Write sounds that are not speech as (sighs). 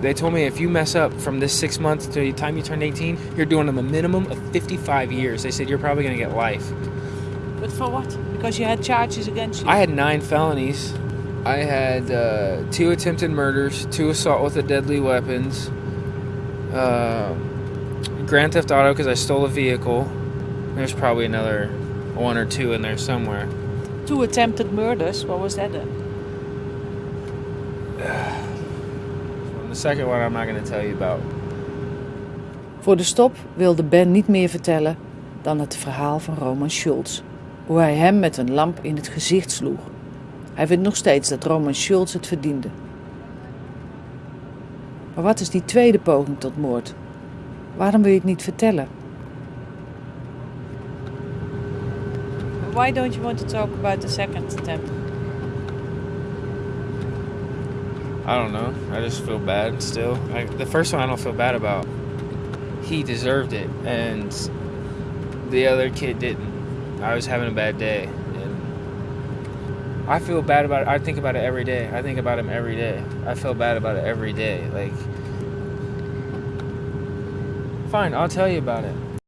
They told me if you mess up from this six months to the time you turn 18, you're doing them a minimum of 55 years. They said you're probably going to get life. But for what? Because you had charges against you. I had nine felonies. I had uh, two attempted murders, two assault with a deadly weapons, uh, grand theft auto because I stole a vehicle. There's probably another one or two in there somewhere. Two attempted murders. What was that then? (sighs) The second one I'm not going to tell you about. Voor de stop wilde Ben niet meer vertellen dan het verhaal van Roman Schulz. Hoe hij hem met een lamp in het gezicht sloeg. Hij vindt nog steeds dat Roman Schulz het verdiende. Maar wat is die tweede poging tot moord? Waarom wil je het niet vertellen? Why don't you want to talk about the second attempt? I don't know. I just feel bad still. Like the first one, I don't feel bad about. He deserved it, and the other kid didn't. I was having a bad day, and I feel bad about it. I think about it every day. I think about him every day. I feel bad about it every day. Like, fine, I'll tell you about it.